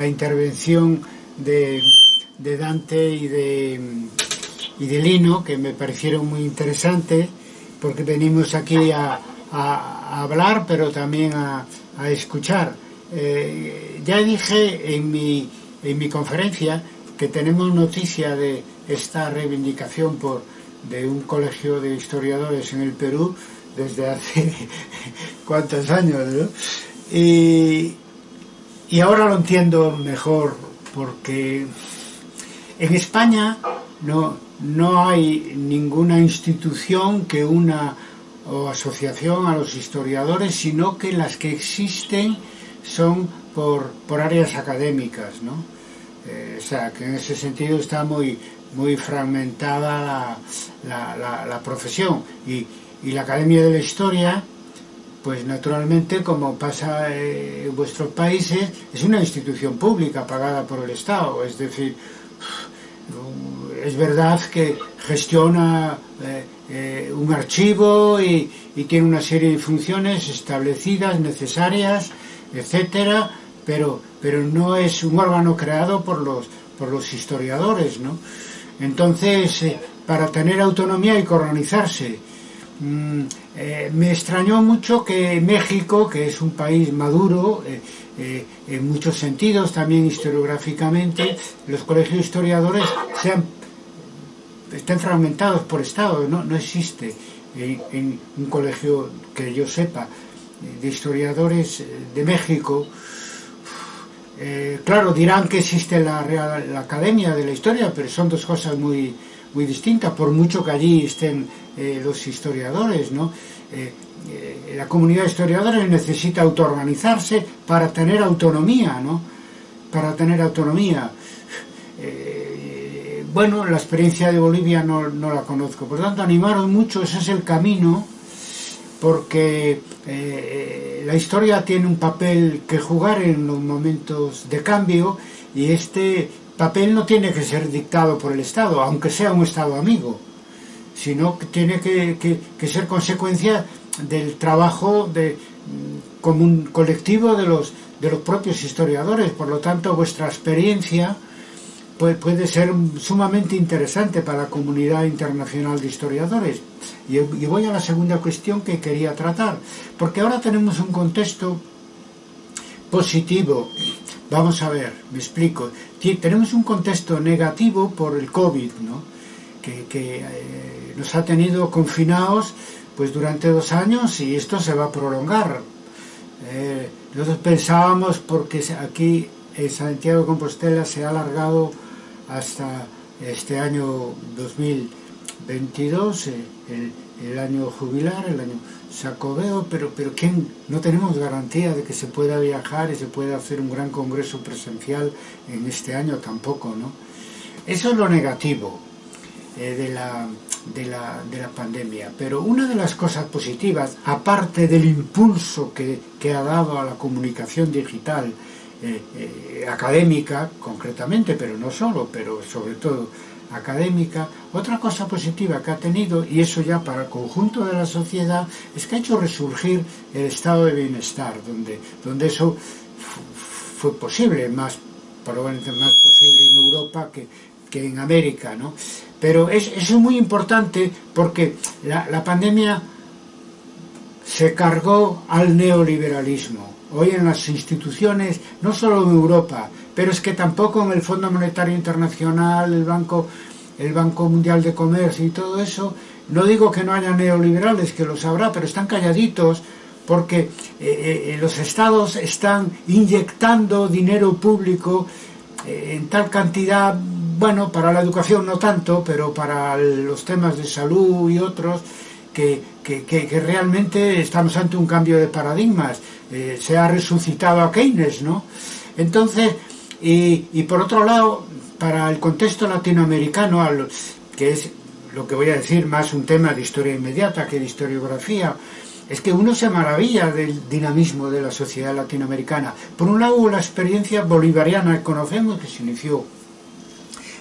la intervención de, Dante y de, y de Lino, que me parecieron muy interesantes, porque venimos aquí a, hablar, pero también a, escuchar. Eh, ya dije en mi, en mi conferencia que tenemos noticia de esta reivindicación por, de un colegio de historiadores en el Perú desde hace cuántos años, ¿no? Y, y ahora lo entiendo mejor porque en España no, no hay ninguna institución que una o asociación a los historiadores, sino que las que existen son por, por áreas académicas, ¿no? Eh, o sea, que en ese sentido está muy, muy fragmentada la, la, la, profesión. Y, y la Academia de la Historia pues naturalmente, como pasa en vuestros países, es una institución pública pagada por el Estado, es decir, es verdad que gestiona eh, eh, un archivo y, tiene una serie de funciones establecidas, necesarias, etcétera, pero, pero no es un órgano creado por los, por los historiadores, ¿no? Entonces, eh, para tener autonomía hay que organizarse Mm, eh, me extrañó mucho que México, que es un país maduro, eh, eh, en muchos sentidos, también historiográficamente, los colegios historiadores sean, estén fragmentados por Estado, no, no existe en, un colegio que yo sepa de historiadores de México. claro, dirán que existe la, Real, Academia de la Historia, pero son dos cosas muy, muy distintas, por mucho que allí estén eh, los historiadores, ¿no? Eh, eh, la comunidad de historiadores necesita autoorganizarse para tener autonomía, ¿no? Para tener autonomía. bueno, la experiencia de Bolivia no, no, la conozco, por tanto animaros mucho, ese es el camino, porque la historia tiene un papel que jugar en los momentos de cambio y este papel no tiene que ser dictado por el Estado, aunque sea un Estado amigo, sino que tiene que, ser consecuencia del trabajo mm, común colectivo de los, de los propios historiadores. Por lo tanto, vuestra experiencia puede, puede ser sumamente interesante para la comunidad internacional de historiadores. Y, y voy a la segunda cuestión que quería tratar, porque ahora tenemos un contexto positivo. Vamos a ver, me explico. Tenemos un contexto negativo por el COVID, ¿no? que, eh, nos ha tenido confinados pues durante dos años y esto se va a prolongar. Eh, nosotros pensábamos porque aquí en Santiago Compostela se ha alargado hasta este año 2000. 22, eh, el, el año jubilar, el año sacobeo, pero, pero ¿quién? no tenemos garantía de que se pueda viajar y se pueda hacer un gran congreso presencial en este año tampoco, ¿no? Eso es lo negativo eh, de, la, de, la, de, la, pandemia, pero una de las cosas positivas, aparte del impulso que, que ha dado a la comunicación digital, eh, académica concretamente, pero no solo, pero sobre todo académica, otra cosa positiva que ha tenido, y eso ya para el conjunto de la sociedad, es que ha hecho resurgir el estado de bienestar, donde, donde eso fue posible, más probablemente más posible en Europa que, que en América, ¿no? Pero es, eso es muy importante porque la, la pandemia se cargó al neoliberalismo. Hoy en las instituciones, no solo en Europa, pero es que tampoco en el Fondo Monetario Internacional, el Banco, el Banco Mundial de Comercio y todo eso, no digo que no haya neoliberales, que los habrá, pero están calladitos porque eh, eh, los estados están inyectando dinero público eh, en tal cantidad, bueno, para la educación no tanto, pero para los temas de salud y otros, que, que, que, realmente estamos ante un cambio de paradigmas. se ha resucitado a Keynes, ¿no? Entonces, y, por otro lado, para el contexto latinoamericano, que es lo que voy a decir más un tema de historia inmediata que de historiografía, es que uno se maravilla del dinamismo de la sociedad latinoamericana. Por un lado, la experiencia bolivariana que conocemos, que se inició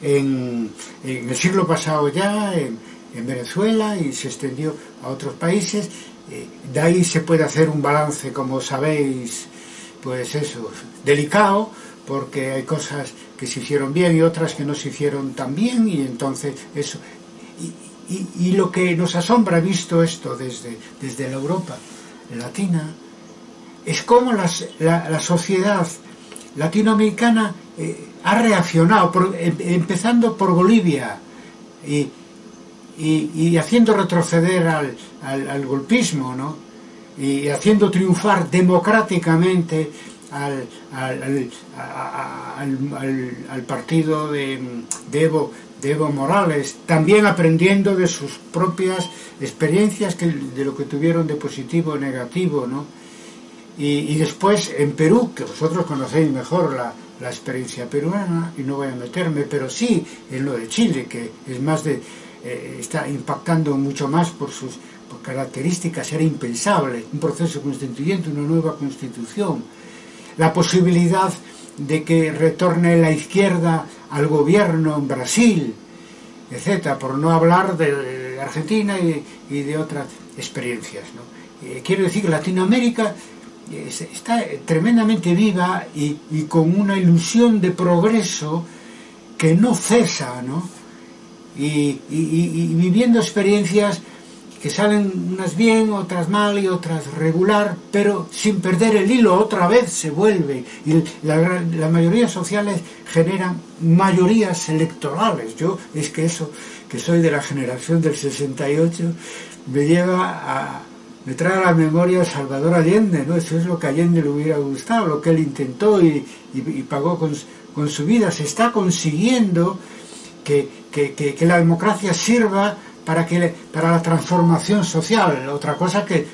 en, el siglo pasado ya, en, Venezuela, y se extendió a otros países. Eh, de ahí se puede hacer un balance, como sabéis, pues eso, delicado, porque hay cosas que se hicieron bien y otras que no se hicieron tan bien y entonces eso y, lo que nos asombra visto esto desde, desde la Europa latina es cómo la, sociedad latinoamericana eh, ha reaccionado, em, empezando por Bolivia y, y, haciendo retroceder al, al, golpismo, ¿no? y haciendo triunfar democráticamente al, al, al partido de, de, Evo, de Evo Morales, también aprendiendo de sus propias experiencias que, de lo que tuvieron de positivo o negativo, ¿no? Y, y, después en Perú, que vosotros conocéis mejor la, la experiencia peruana, y no voy a meterme, pero sí en lo de Chile, que es más de, eh, está impactando mucho más por sus por características, era impensable, un proceso constituyente, una nueva constitución, la posibilidad de que retorne la izquierda al gobierno en Brasil, etcétera, por no hablar de Argentina y, de otras experiencias. Eh, quiero decir que Latinoamérica está tremendamente viva y, con una ilusión de progreso que no cesa, ¿no? Y, viviendo experiencias que salen unas bien, otras mal y otras regular, pero sin perder el hilo, otra vez se vuelve. Y la, la mayoría sociales generan mayorías electorales. Yo es que eso, que soy de la generación del 68, me lleva a, me trae a la memoria Salvador Allende, ¿no? Eso es lo que Allende le hubiera gustado, lo que él intentó y, pagó con, su vida. Se está consiguiendo que, la democracia sirva para, que, para la transformación social, otra cosa que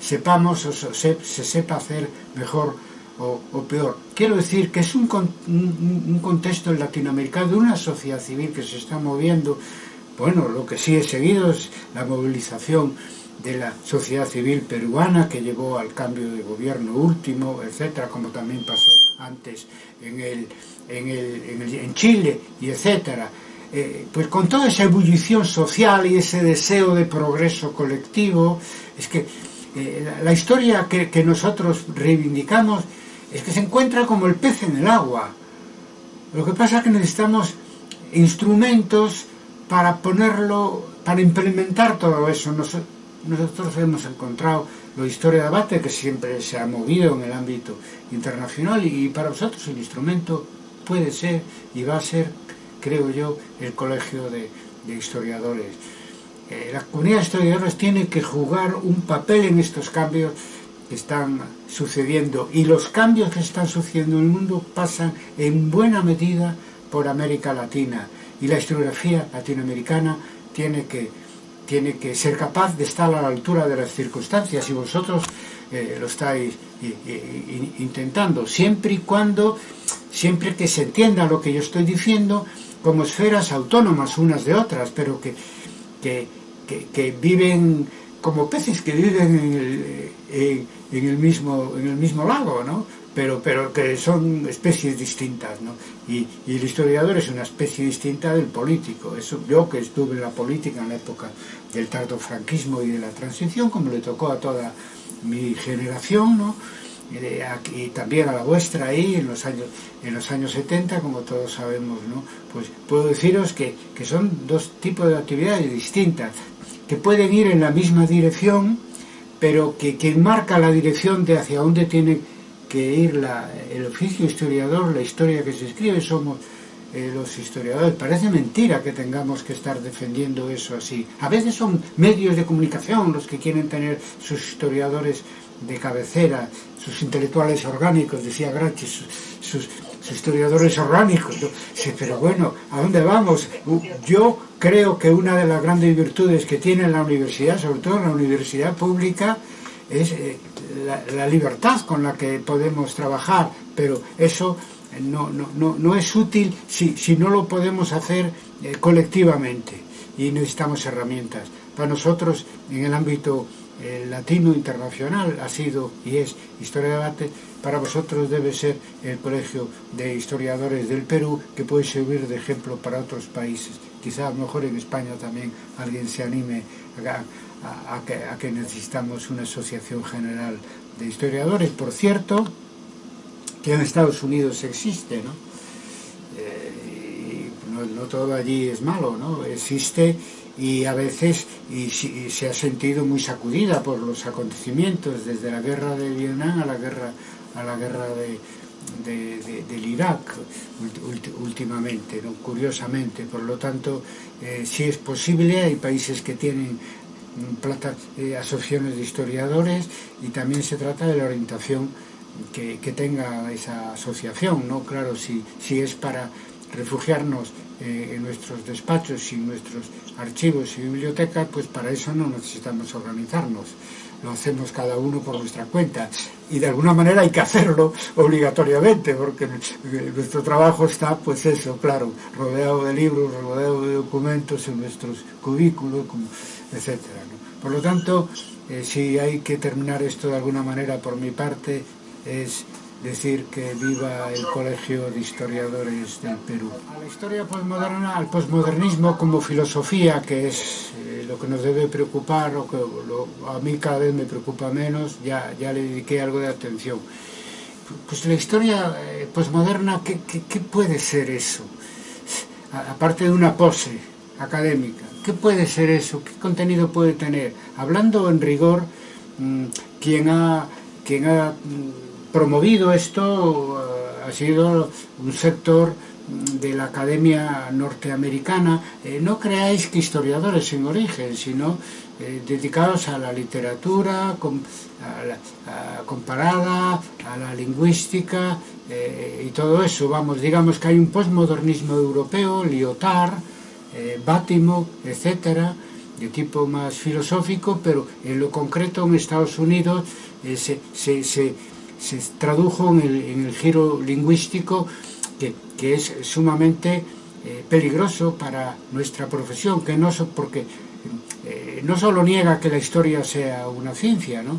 sepamos o se, sepa hacer mejor o, peor. Quiero decir que es un, un, contexto latinoamericano de una sociedad civil que se está moviendo. Bueno, lo que sí he seguido es la movilización de la sociedad civil peruana que llevó al cambio de gobierno último, etcétera, como también pasó antes en, el, en, el, en, Chile, y etcétera. Eh, pues con toda esa ebullición social y ese deseo de progreso colectivo, es que eh, la, historia que, que nosotros reivindicamos es que se encuentra como el pez en el agua. Lo que pasa es que necesitamos instrumentos para ponerlo, para implementar todo eso nosotros hemos encontrado la historia de debate que siempre se ha movido en el ámbito internacional y para nosotros el instrumento puede ser y va a ser, creo yo, el colegio de, historiadores. Eh, la comunidad de historiadores tiene que jugar un papel en estos cambios que están sucediendo. Y los cambios que están sucediendo en el mundo pasan en buena medida por América Latina. Y la historiografía latinoamericana tiene que tiene que ser capaz de estar a la altura de las circunstancias. Y vosotros eh, lo estáis intentando, siempre y cuando, siempre que se entienda lo que yo estoy diciendo como esferas autónomas unas de otras, pero que, que, que, que viven como peces que viven en el, en, en el, mismo, en el mismo lago, ¿no? Pero, pero que son especies distintas, ¿no? Y, y, el historiador es una especie distinta del político. Eso, yo que estuve en la política en la época del tardo franquismo y de la transición, como le tocó a toda mi generación, ¿no? Y también a la vuestra ahí en los años en los años 70 como todos sabemos no pues puedo deciros que, que son dos tipos de actividades distintas que pueden ir en la misma dirección pero que quien marca la dirección de hacia dónde tiene que ir la, el oficio historiador, la historia que se escribe, somos eh, los historiadores. Parece mentira que tengamos que estar defendiendo eso así. A veces son medios de comunicación los que quieren tener sus historiadores de cabecera, sus intelectuales orgánicos, decía Grachi, sus, historiadores orgánicos. pero bueno, ¿a dónde vamos? Yo creo que una de las grandes virtudes que tiene la universidad, sobre todo la universidad pública, es eh, la, libertad con la que podemos trabajar, pero eso no, no, no, es útil si, si, no lo podemos hacer eh, colectivamente y necesitamos herramientas. Para nosotros, en el ámbito eh, latino internacional, ha sido y es Historia de Debate, para vosotros debe ser el Colegio de Historiadores del Perú, que puede servir de ejemplo para otros países. Quizá a lo mejor en España también alguien se anime a, a, que, necesitamos una asociación general de historiadores. Por cierto, que en Estados Unidos existe, ¿no? Eh, no, no, todo allí es malo, ¿no? Existe y a veces y, y se ha sentido muy sacudida por los acontecimientos, desde la guerra de Vietnam a la guerra, a la guerra de, de, de, del Irak últimamente, ¿no? curiosamente. Por lo tanto, eh, si es posible, hay países que tienen plata, eh, asociaciones de historiadores y también se trata de la orientación que, que tenga esa asociación, ¿no? Claro, si, si es para refugiarnos eh, en nuestros despachos y nuestros archivos y bibliotecas, pues para eso no necesitamos organizarnos. Lo hacemos cada uno por nuestra cuenta. Y de alguna manera hay que hacerlo obligatoriamente, porque nuestro trabajo está, pues eso, claro, rodeado de libros, rodeado de documentos en nuestros cubículos, etc. ¿no? Por lo tanto, eh, si hay que terminar esto de alguna manera por mi parte, es decir que viva el Colegio de Historiadores del Perú. A la historia postmoderna, al postmodernismo como filosofía, que es eh, lo que nos debe preocupar, o que lo, a mí cada vez me preocupa menos, ya, ya le dediqué algo de atención. Pues la historia eh, postmoderna, ¿qué, qué, qué puede ser eso? Aparte de una pose académica, ¿qué puede ser eso? ¿Qué contenido puede tener? Hablando en rigor, mmm, quien ha, quien ha mmm, promovido esto uh, ha sido un sector de la academia norteamericana, eh, no creáis que historiadores en origen, sino eh, dedicados a la literatura comparada, a la lingüística eh, y todo eso. Vamos, digamos que hay un postmodernismo europeo, Lyotard, eh, Bátimo, etcétera, de tipo más filosófico, pero en lo concreto en Estados Unidos eh, se, se se tradujo en el, giro lingüístico que, que es sumamente eh, peligroso para nuestra profesión, que no porque eh, no solo niega que la historia sea una ciencia, ¿no?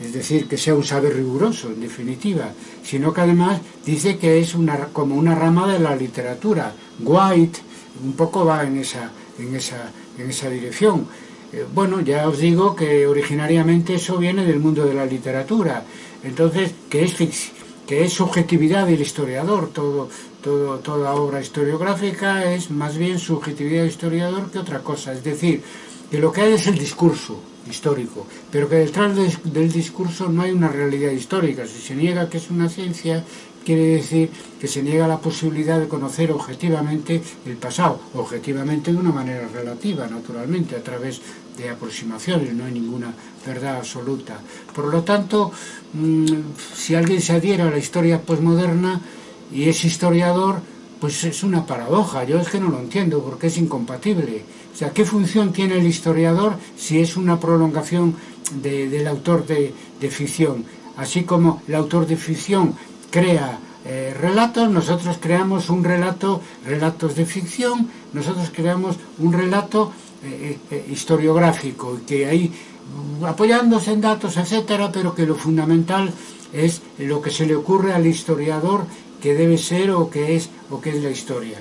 es decir, que sea un saber riguroso, en definitiva, sino que además dice que es una, como una rama de la literatura. White un poco va en esa, en esa, en esa dirección. Eh, bueno, ya os digo que originariamente eso viene del mundo de la literatura, entonces, que es, que es subjetividad del historiador, todo, todo, toda obra historiográfica es más bien subjetividad del historiador que otra cosa, es decir, que lo que hay es el discurso histórico, pero que detrás de, del discurso no hay una realidad histórica, si se niega que es una ciencia, quiere decir que se niega la posibilidad de conocer objetivamente el pasado, objetivamente de una manera relativa, naturalmente, a través de aproximaciones, no hay ninguna verdad absoluta. Por lo tanto, mmm, si alguien se adhiere a la historia posmoderna y es historiador, pues es una paradoja, yo es que no lo entiendo porque es incompatible. O sea, ¿qué función tiene el historiador si es una prolongación de, del autor de, de, ficción? Así como el autor de ficción crea eh, relatos, nosotros creamos un relato, relatos de ficción, nosotros creamos un relato eh, eh, historiográfico, que ahí apoyándose en datos, etcétera, pero que lo fundamental es lo que se le ocurre al historiador que debe ser o que es o que es la historia.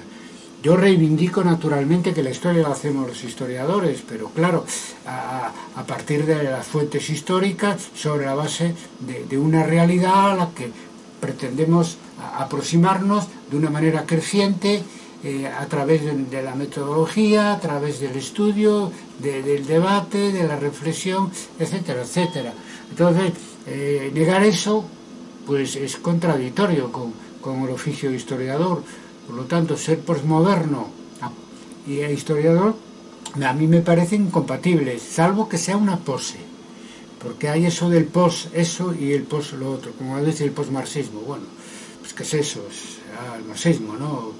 Yo reivindico naturalmente que la historia la hacemos los historiadores, pero claro, a, partir de las fuentes históricas, sobre la base de, una realidad a la que pretendemos aproximarnos de una manera creciente eh, a través de, la metodología, a través del estudio, de, del debate, de la reflexión, etcétera, etcétera. Entonces, eh, negar eso pues es contradictorio con, con el oficio de historiador. Por lo tanto, ser postmoderno y historiador a mí me parece incompatible, salvo que sea una pose. Porque hay eso del post eso y el post lo otro, como dice el postmarxismo. Bueno, pues qué es eso, es ah, el marxismo, ¿no?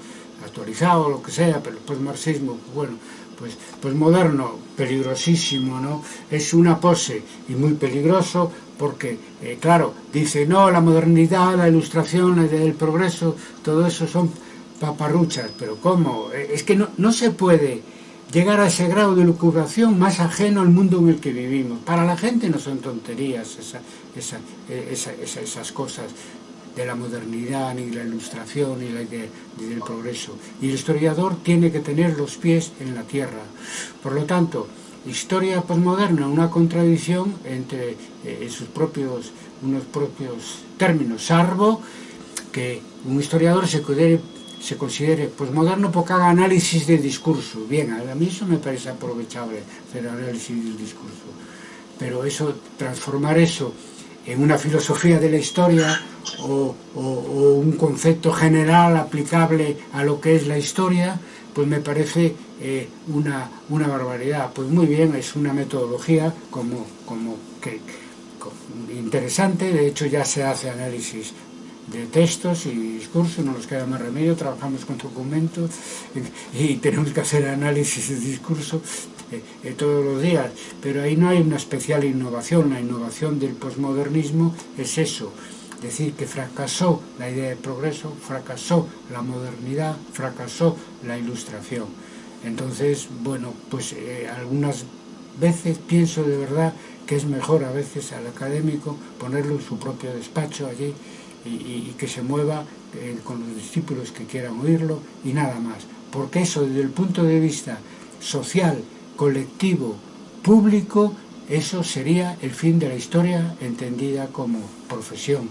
Actualizado, lo que sea, pero el postmarxismo, bueno, pues, pues moderno, peligrosísimo, ¿no? Es una pose y muy peligroso porque, eh, claro, dice, no, la modernidad, la ilustración, el progreso, todo eso son paparruchas, pero ¿cómo? Eh, es que no, no se puede llegar a ese grado de lucubración más ajeno al mundo en el que vivimos. Para la gente no son tonterías esa, esas cosas de la modernidad, ni la ilustración, ni, la del progreso. Y el historiador tiene que tener los pies en la tierra. Por lo tanto, historia posmoderna, una contradicción entre eh, sus propios, unos propios términos, salvo que un historiador se considere, se considere pues, moderno porque haga análisis de discurso. Bien, a mí eso me parece aprovechable, hacer análisis del discurso. Pero eso, transformar eso en una filosofía de la historia o, o, o un concepto general aplicable a lo que es la historia, pues me parece eh, una, una barbaridad. Pues muy bien, es una metodología como, como que, interesante, de hecho ya se hace análisis de textos y discursos, no nos queda más remedio, trabajamos con documentos y, tenemos que hacer análisis de discurso eh, eh, todos los días, pero ahí no hay una especial innovación, la innovación del posmodernismo es eso, decir que fracasó la idea de progreso, fracasó la modernidad, fracasó la ilustración. Entonces, bueno, pues eh, algunas veces pienso de verdad que es mejor a veces al académico ponerlo en su propio despacho allí y, y, que se mueva eh, con los discípulos que quieran oírlo y nada más. Porque eso desde el punto de vista social, colectivo, público, eso sería el fin de la historia entendida como profesión.